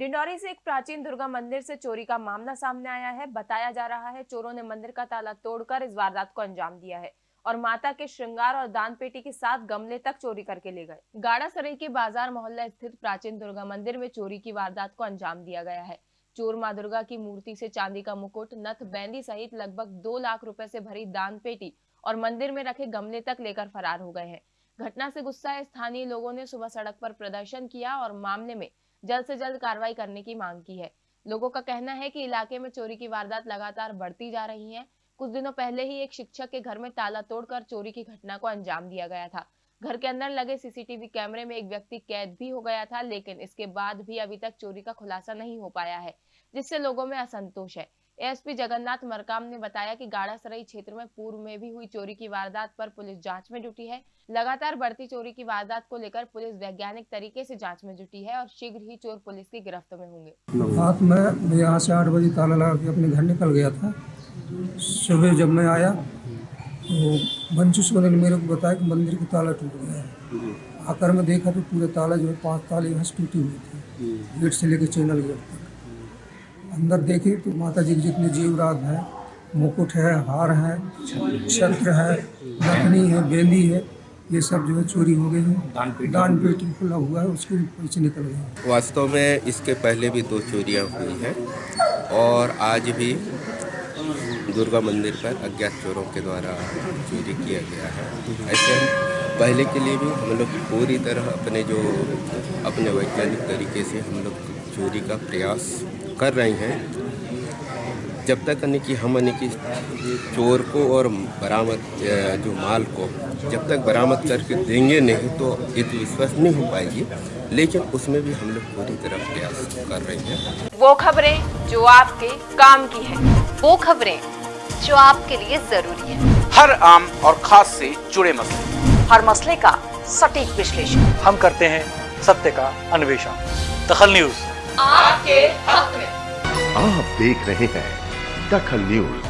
डिंडौरी से एक प्राचीन दुर्गा मंदिर से चोरी का मामला सामने आया है। बताया जा रहा है, चोरों ने मंदिर का ताला तोड़कर इस वारदात को अंजाम दिया है और माता के श्रृंगार और दान पेटी के साथ गमले तक चोरी करके ले गए। गाड़ा सराई के बाज़ार मोहल्ला स्थित प्राचीन दुर्गा मंदिर में चोरी की वारदात को अंजाम दिया गया है। चोर माँ दुर्गा की मूर्ति से चांदी का मुकुट, नथ बैंदी सहित लगभग दो लाख रुपए से भरी दान पेटी और मंदिर में रखे गमले तक लेकर फरार हो गए हैं। घटना से गुस्साए स्थानीय लोगों ने सुबह सड़क पर प्रदर्शन किया और मामले में जल्द से जल्द कार्रवाई करने की मांग की है। लोगों का कहना है कि इलाके में चोरी की वारदात लगातार बढ़ती जा रही है। कुछ दिनों पहले ही एक शिक्षक के घर में ताला तोड़कर चोरी की घटना को अंजाम दिया गया था। घर के अंदर लगे सीसीटीवी कैमरे में एक व्यक्ति कैद भी हो गया था, लेकिन इसके बाद भी अभी तक चोरी का खुलासा नहीं हो पाया है, जिससे लोगों में असंतोष है। एएसपी जगन्नाथ मरकाम ने बताया कि गाड़ा सराई क्षेत्र में पूर्व में भी हुई चोरी की वारदात पर पुलिस जाँच में जुटी है। लगातार बढ़ती चोरी की वारदात को लेकर पुलिस वैज्ञानिक तरीके से जाँच में जुटी है और शीघ्र ही चोर पुलिस की गिरफ्त में होंगे। रात में यहाँ से आठ बजे ताला लगा के अपने घर निकल गया था। सुबह जब मैं आया तो बंचू सोने ने मेरे को बताया कि मंदिर का ताला टूट गया है। आकर मैं देखा तो पूरे ताला जो है पाँच ताले यहाँ से टूटे हुए थे। गेट से लेकर चैनल गेट तक। अंदर देखे तो माता जी के जितने जीवरात हैं मुकुट है हार है छत्र है लखनी है बेली है ये सब जो है चोरी हो गई है। दान पेटी खुला हुआ है उसके भी पैसे निकल गए वास्तव में इसके पहले भी दो चोरियाँ हुई हैं और आज भी दुर्गा मंदिर पर अज्ञात चोरों के द्वारा चोरी किया गया है। ऐसे पहले के लिए भी हम लोग पूरी तरह अपने जो अपने वैज्ञानिक तरीके से हम लोग चोरी का प्रयास कर रहे हैं जब तक यानी कि हम यानी कि चोर को और बरामद जो माल को जब तक बरामद करके देंगे नहीं तो ये तो विश्वास नहीं हो पाएगी। लेकिन उसमें भी हम लोग पूरी तरह प्रयास कर रहे हैं। वो खबरें जो आपके काम की है वो खबरें जो आपके लिए ज़रूरी है। हर आम और खास से जुड़े मसले। हर मसले का सटीक विश्लेषण। हम करते हैं सत्य का अन्वेषण। दखल न्यूज़। आपके हक में। आप देख रहे हैं दखल न्यूज़।